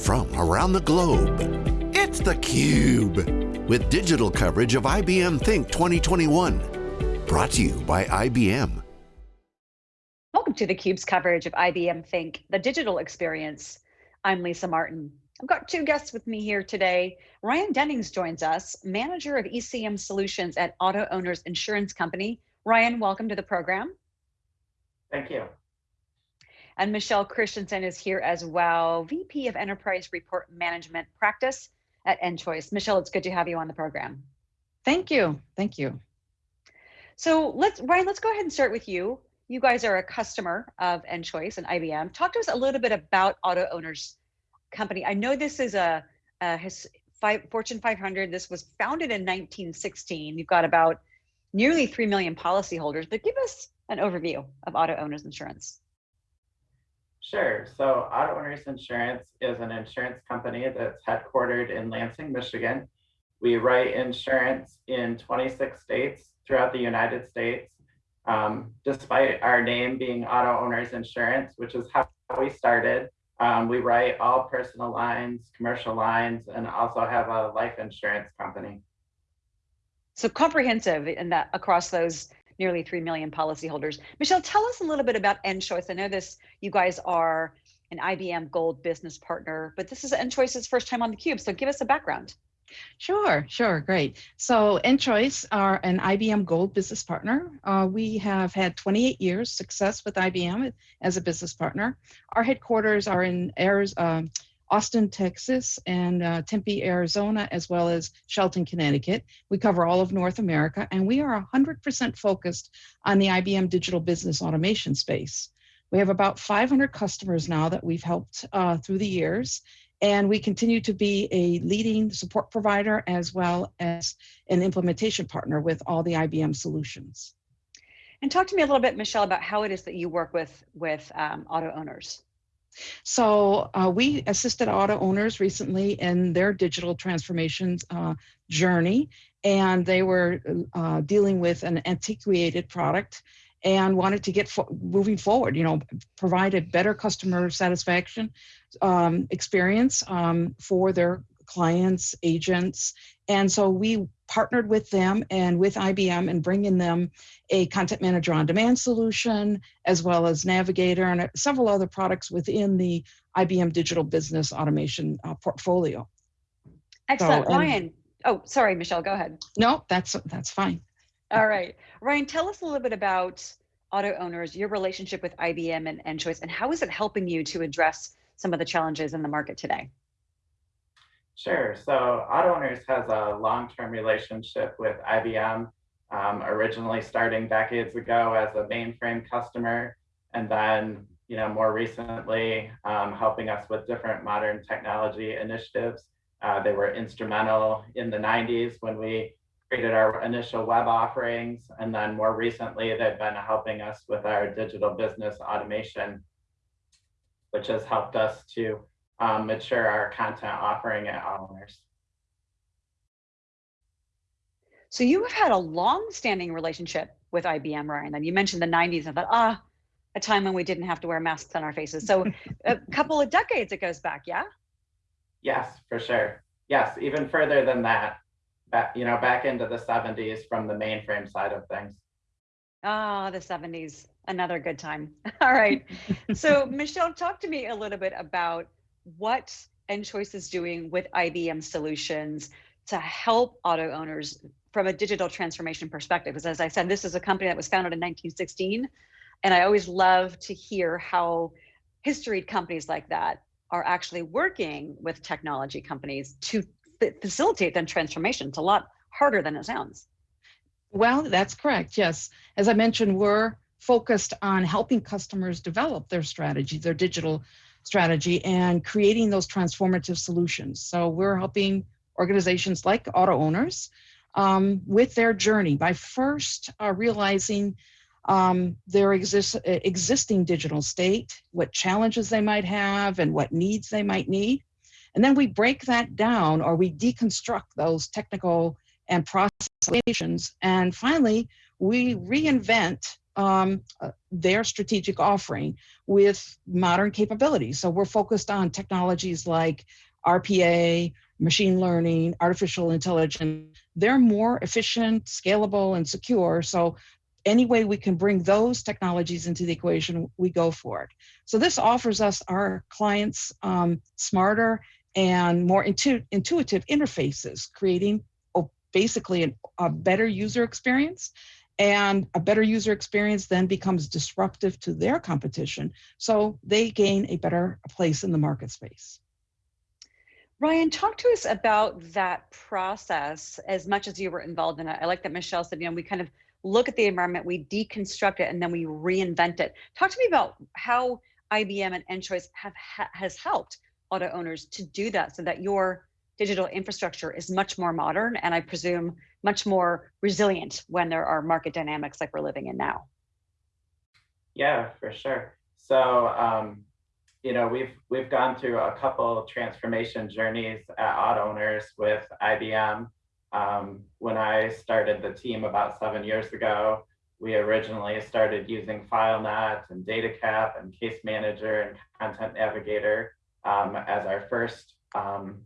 from around the globe. It's theCUBE, with digital coverage of IBM Think 2021. Brought to you by IBM. Welcome to theCUBE's coverage of IBM Think, the digital experience. I'm Lisa Martin. I've got two guests with me here today. Ryan Dennings joins us, Manager of ECM Solutions at Auto Owners Insurance Company. Ryan, welcome to the program. Thank you. And Michelle Christensen is here as well, VP of Enterprise Report Management Practice at EnChoice. Michelle, it's good to have you on the program. Thank you. Thank you. So let's, Ryan, let's go ahead and start with you. You guys are a customer of EnChoice and IBM. Talk to us a little bit about Auto Owners Company. I know this is a, a his, five, Fortune 500. This was founded in 1916. You've got about nearly 3 million policyholders, but give us an overview of Auto Owners Insurance. Sure. So Auto Owners Insurance is an insurance company that's headquartered in Lansing, Michigan. We write insurance in 26 states throughout the United States. Um, despite our name being Auto Owners Insurance, which is how we started, um, we write all personal lines, commercial lines, and also have a life insurance company. So comprehensive in that across those nearly 3 million policyholders. Michelle, tell us a little bit about EnChoice. I know this, you guys are an IBM Gold business partner, but this is EnChoice's first time on theCUBE, so give us a background. Sure, sure, great. So EnChoice are an IBM Gold business partner. Uh, we have had 28 years success with IBM as a business partner. Our headquarters are in Arizona, Austin, Texas, and uh, Tempe, Arizona, as well as Shelton, Connecticut. We cover all of North America, and we are 100% focused on the IBM digital business automation space. We have about 500 customers now that we've helped uh, through the years, and we continue to be a leading support provider as well as an implementation partner with all the IBM solutions. And talk to me a little bit, Michelle, about how it is that you work with, with um, auto owners. So uh, we assisted auto owners recently in their digital transformation uh, journey, and they were uh, dealing with an antiquated product and wanted to get fo moving forward, you know, provide a better customer satisfaction um, experience um, for their clients, agents. And so we partnered with them and with IBM and bringing them a content manager on demand solution, as well as Navigator and several other products within the IBM digital business automation uh, portfolio. Excellent, so, Ryan. Oh, sorry, Michelle, go ahead. No, that's, that's fine. All right. Ryan, tell us a little bit about auto owners, your relationship with IBM and EnChoice, and how is it helping you to address some of the challenges in the market today? Sure. So Auto Owners has a long-term relationship with IBM, um, originally starting decades ago as a mainframe customer, and then you know more recently um, helping us with different modern technology initiatives. Uh, they were instrumental in the 90s when we created our initial web offerings, and then more recently they've been helping us with our digital business automation, which has helped us to um, mature our content offering at owners. So you have had a long-standing relationship with IBM, Ryan. And you mentioned the 90s. I thought, ah, a time when we didn't have to wear masks on our faces. So a couple of decades it goes back, yeah? Yes, for sure. Yes, even further than that. Back, you know, back into the 70s from the mainframe side of things. Ah, oh, the 70s, another good time. All right. so Michelle, talk to me a little bit about what EnChoice is doing with IBM solutions to help auto owners from a digital transformation perspective. Because as I said, this is a company that was founded in 1916. And I always love to hear how history companies like that are actually working with technology companies to facilitate that transformation. It's a lot harder than it sounds. Well, that's correct. Yes. As I mentioned, we're focused on helping customers develop their strategy, their digital strategy and creating those transformative solutions. So we're helping organizations like auto owners um, with their journey by first uh, realizing um, their exist existing digital state, what challenges they might have and what needs they might need. And then we break that down or we deconstruct those technical and process solutions. And finally, we reinvent um, uh, their strategic offering with modern capabilities. So we're focused on technologies like RPA, machine learning, artificial intelligence. They're more efficient, scalable, and secure. So any way we can bring those technologies into the equation, we go for it. So this offers us our clients um, smarter and more intu intuitive interfaces, creating oh, basically an, a better user experience. And a better user experience then becomes disruptive to their competition. So they gain a better place in the market space. Ryan, talk to us about that process as much as you were involved in it. I like that Michelle said, you know, we kind of look at the environment, we deconstruct it, and then we reinvent it. Talk to me about how IBM and EnChoice have ha has helped auto owners to do that so that your digital infrastructure is much more modern and I presume much more resilient when there are market dynamics like we're living in now. Yeah, for sure. So, um, you know, we've we've gone through a couple transformation journeys at Owners with IBM. Um, when I started the team about seven years ago, we originally started using FileNet and DataCap and Case Manager and Content Navigator um, as our first um,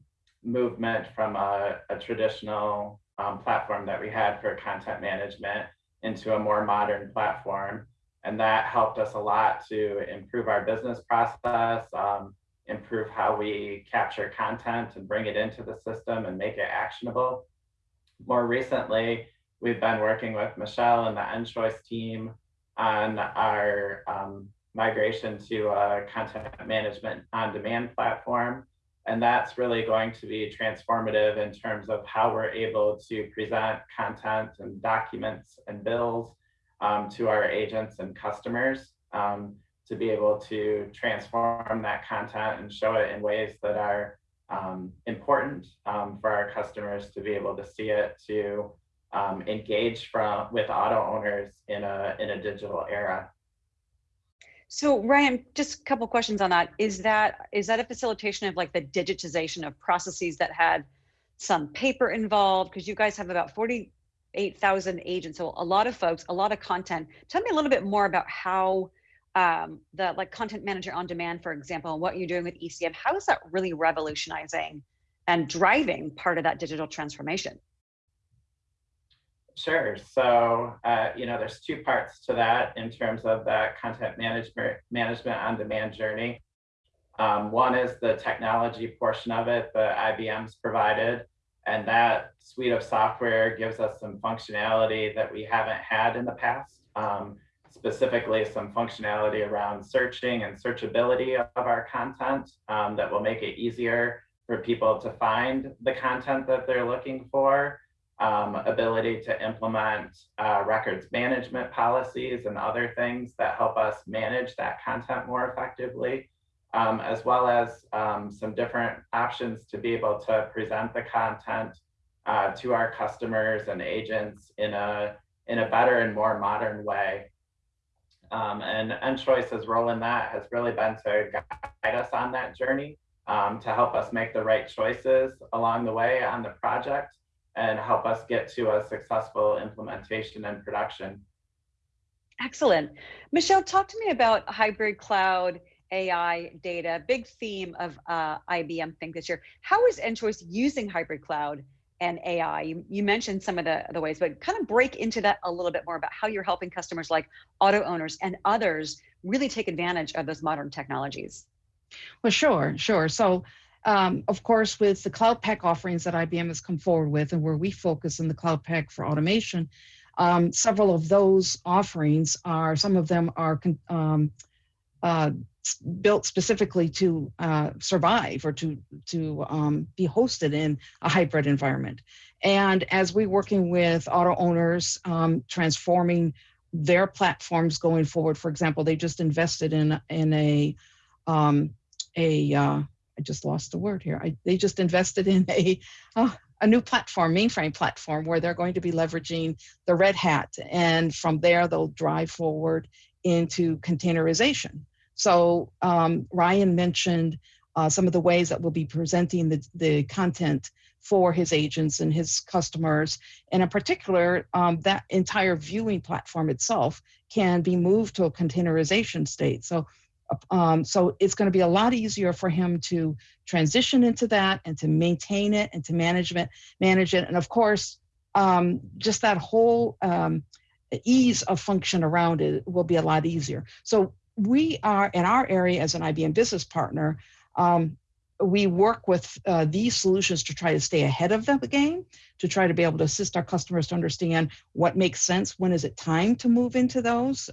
movement from a, a traditional um, platform that we had for content management into a more modern platform. And that helped us a lot to improve our business process, um, improve how we capture content and bring it into the system and make it actionable. More recently, we've been working with Michelle and the EnChoice team on our um, migration to a content management on demand platform. And that's really going to be transformative in terms of how we're able to present content and documents and bills um, to our agents and customers um, to be able to transform that content and show it in ways that are um, important um, for our customers to be able to see it, to um, engage from with auto owners in a in a digital era. So Ryan, just a couple questions on that. Is that is that a facilitation of like the digitization of processes that had some paper involved? Because you guys have about 48,000 agents, so a lot of folks, a lot of content. Tell me a little bit more about how um, the like content manager on demand, for example, and what you're doing with ECM. How is that really revolutionizing and driving part of that digital transformation? Sure. So, uh, you know, there's two parts to that in terms of that content management management on demand journey. Um, one is the technology portion of it that IBM's provided, and that suite of software gives us some functionality that we haven't had in the past. Um, specifically, some functionality around searching and searchability of our content um, that will make it easier for people to find the content that they're looking for um, ability to implement uh, records management policies and other things that help us manage that content more effectively, um, as well as um, some different options to be able to present the content uh, to our customers and agents in a in a better and more modern way. Um, and EnChoice's role in that has really been to guide us on that journey um, to help us make the right choices along the way on the project and help us get to a successful implementation and production. Excellent. Michelle, talk to me about hybrid cloud, AI, data, big theme of uh, IBM Think this year. How is EnChoice using hybrid cloud and AI? You, you mentioned some of the, the ways, but kind of break into that a little bit more about how you're helping customers like auto owners and others really take advantage of those modern technologies. Well, sure, sure. So um, of course, with the Cloud Pak offerings that IBM has come forward with and where we focus in the Cloud Pak for automation, um, several of those offerings are, some of them are um, uh, built specifically to uh, survive or to, to um, be hosted in a hybrid environment. And as we're working with auto owners, um, transforming their platforms going forward, for example, they just invested in, in a, um, a uh, I just lost the word here. I, they just invested in a, uh, a new platform, mainframe platform, where they're going to be leveraging the Red Hat. And from there, they'll drive forward into containerization. So um, Ryan mentioned uh, some of the ways that we'll be presenting the, the content for his agents and his customers. And in particular, um, that entire viewing platform itself can be moved to a containerization state. So, um, so it's going to be a lot easier for him to transition into that and to maintain it and to management manage it. And of course, um, just that whole um, ease of function around it will be a lot easier. So we are in our area as an IBM business partner. Um, we work with uh, these solutions to try to stay ahead of the game, to try to be able to assist our customers to understand what makes sense, when is it time to move into those.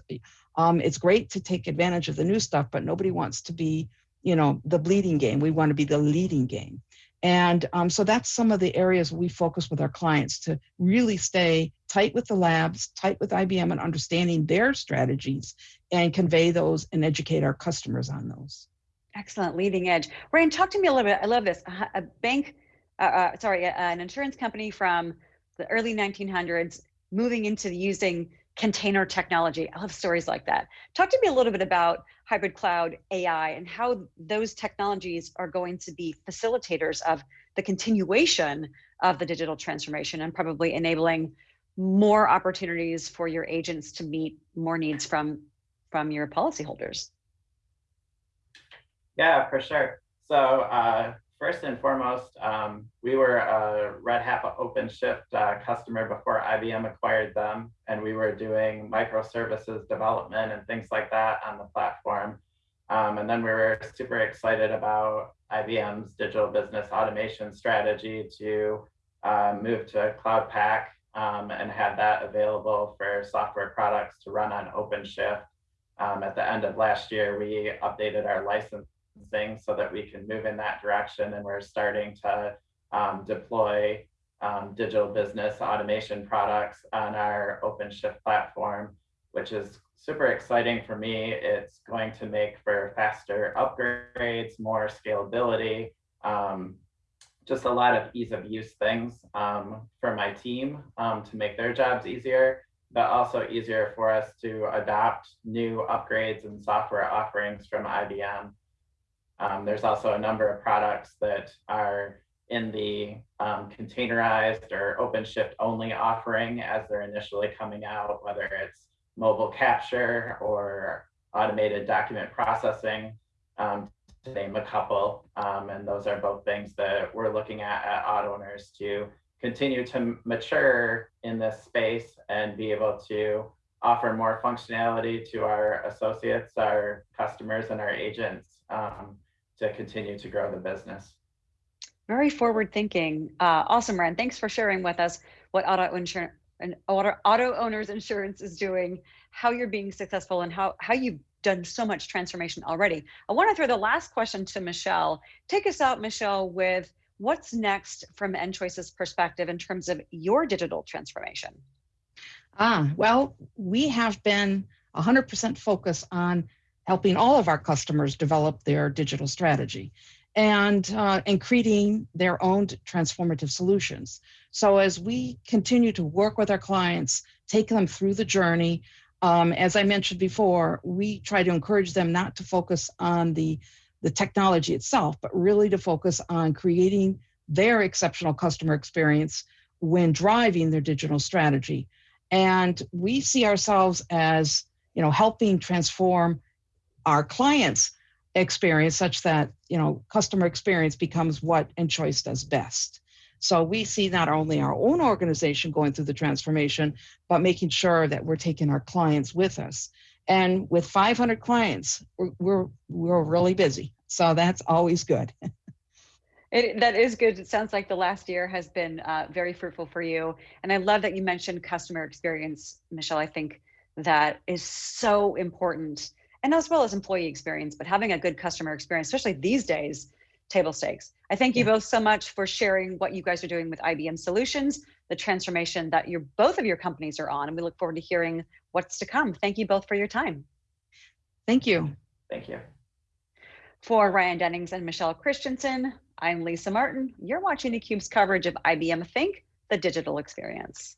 Um, it's great to take advantage of the new stuff, but nobody wants to be, you know, the bleeding game. We want to be the leading game. And um, so that's some of the areas we focus with our clients to really stay tight with the labs, tight with IBM and understanding their strategies and convey those and educate our customers on those. Excellent, leading edge. Ryan, talk to me a little bit. I love this. A bank, uh, uh, sorry, an insurance company from the early 1900s moving into using container technology. I love stories like that. Talk to me a little bit about hybrid cloud AI and how those technologies are going to be facilitators of the continuation of the digital transformation and probably enabling more opportunities for your agents to meet more needs from from your policyholders. Yeah, for sure. So uh, first and foremost, um, we were a Red Hat OpenShift uh, customer before IBM acquired them, and we were doing microservices development and things like that on the platform. Um, and then we were super excited about IBM's digital business automation strategy to uh, move to Cloud Pak um, and had that available for software products to run on OpenShift. Um, at the end of last year, we updated our license things so that we can move in that direction. And we're starting to um, deploy um, digital business automation products on our OpenShift platform, which is super exciting for me. It's going to make for faster upgrades, more scalability, um, just a lot of ease of use things um, for my team um, to make their jobs easier, but also easier for us to adopt new upgrades and software offerings from IBM. Um, there's also a number of products that are in the um, containerized or OpenShift only offering as they're initially coming out, whether it's mobile capture or automated document processing, um, to name a couple. Um, and those are both things that we're looking at at AutoOwners to continue to mature in this space and be able to offer more functionality to our associates, our customers, and our agents um, to continue to grow the business. Very forward thinking. Uh, awesome, Ren. Thanks for sharing with us what auto insurance and auto, auto owners insurance is doing, how you're being successful and how, how you've done so much transformation already. I want to throw the last question to Michelle. Take us out, Michelle, with what's next from EnChoice's perspective in terms of your digital transformation? Ah, well, we have been 100% focused on helping all of our customers develop their digital strategy and, uh, and creating their own transformative solutions. So as we continue to work with our clients, take them through the journey, um, as I mentioned before, we try to encourage them not to focus on the, the technology itself, but really to focus on creating their exceptional customer experience when driving their digital strategy. And we see ourselves as, you know, helping transform our clients experience such that you know customer experience becomes what EnChoice does best so we see not only our own organization going through the transformation but making sure that we're taking our clients with us and with 500 clients we're we're, we're really busy so that's always good It, that is good. It sounds like the last year has been uh, very fruitful for you. And I love that you mentioned customer experience, Michelle. I think that is so important and as well as employee experience, but having a good customer experience, especially these days, table stakes. I thank you both so much for sharing what you guys are doing with IBM Solutions, the transformation that your both of your companies are on, and we look forward to hearing what's to come. Thank you both for your time. Thank you. Thank you. For Ryan Dennings and Michelle Christensen, I'm Lisa Martin. You're watching theCUBE's coverage of IBM Think, the digital experience.